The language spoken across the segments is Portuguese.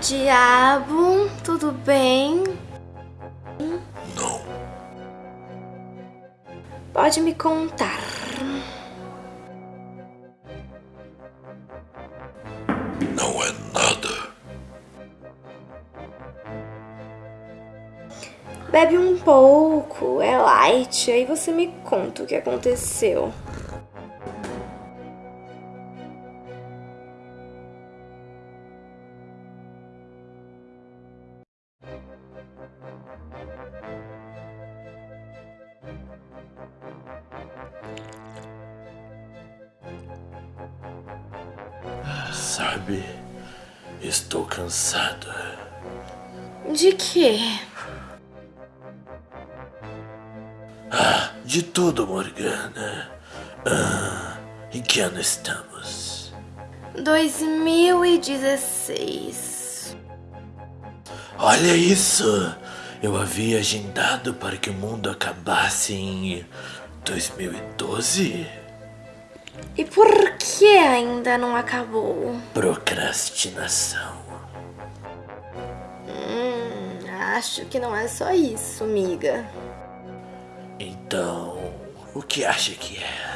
diabo, tudo bem? Não. Pode me contar. Não é nada. Bebe um pouco, é light, aí você me conta o que aconteceu. Sabe, estou cansado. De quê? De tudo, Morgana. Ah, em que ano estamos? 2016. Olha isso! Eu havia agendado para que o mundo acabasse em 2012. E por que ainda não acabou? Procrastinação. Hum, acho que não é só isso, miga. Então, o que acha que é?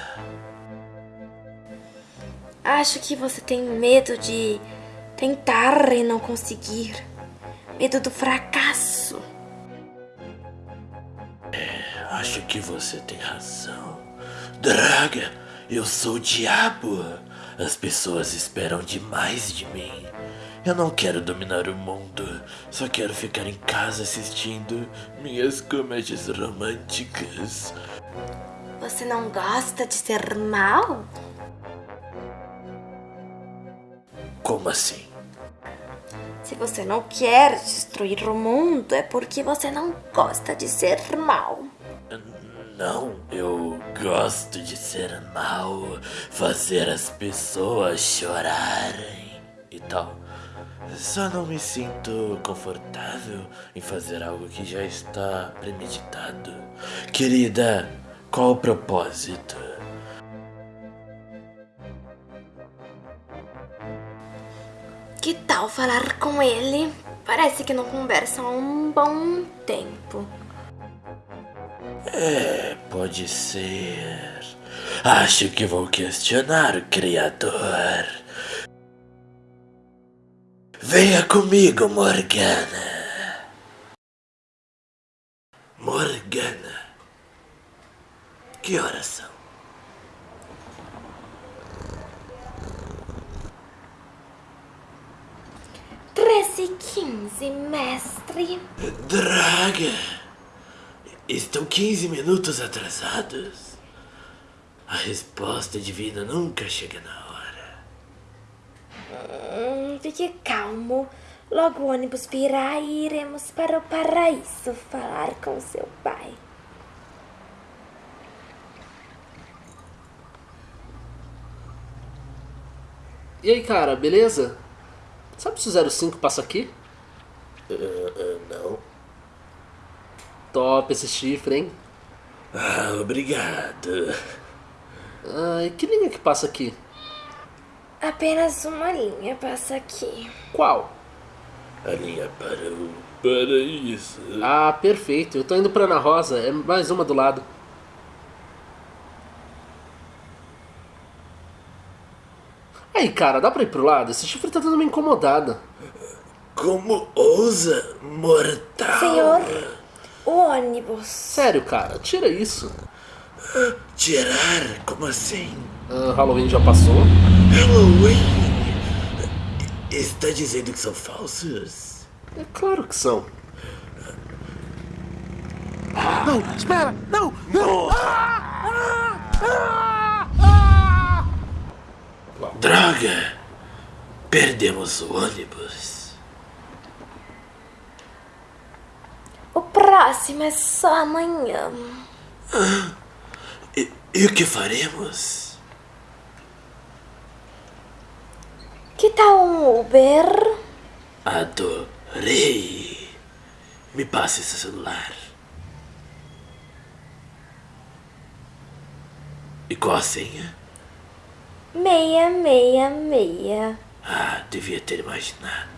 Acho que você tem medo de tentar e não conseguir. Medo do fracasso. Acho que você tem razão. Draga, eu sou o diabo. As pessoas esperam demais de mim. Eu não quero dominar o mundo, só quero ficar em casa assistindo minhas comédias românticas. Você não gosta de ser mal? Como assim? Se você não quer destruir o mundo, é porque você não gosta de ser mal. Não, eu gosto de ser mal, fazer as pessoas chorarem e tal. Só não me sinto confortável em fazer algo que já está premeditado. Querida, qual o propósito? Que tal falar com ele? Parece que não conversam há um bom tempo. É, pode ser. Acho que vou questionar o Criador. Venha comigo, Morgana. Morgana. Que horas são? Treze e quinze, mestre. Draga! Estão 15 minutos atrasados. A resposta divina nunca chega na hora. Hum, fique calmo. Logo o ônibus virá e iremos para o paraíso falar com seu pai. E aí, cara, beleza? Sabe se o 05 passa aqui? Não. Top esse chifre, hein? Ah, obrigado. Ah, e que linha que passa aqui? Apenas uma linha passa aqui. Qual? A linha para o paraíso. Ah, perfeito. Eu tô indo pra Ana Rosa. É mais uma do lado. Aí, cara, dá pra ir pro lado? Esse chifre tá dando uma incomodada. Como ousa, mortal? Senhor, ônibus. Sério, cara, tira isso. Tirar? Como assim? Ah, Halloween já passou. Halloween? Está dizendo que são falsos? É claro que são. Não, espera! Não! Não! Droga! Perdemos o ônibus. O próximo é só amanhã. E, e o que faremos? Que tal um Uber? Adorei! Me passe esse celular. E qual a senha? Meia, meia, meia. Ah, devia ter imaginado.